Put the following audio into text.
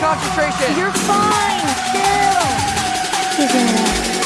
concentration. You're fine. Chill. Figure it out.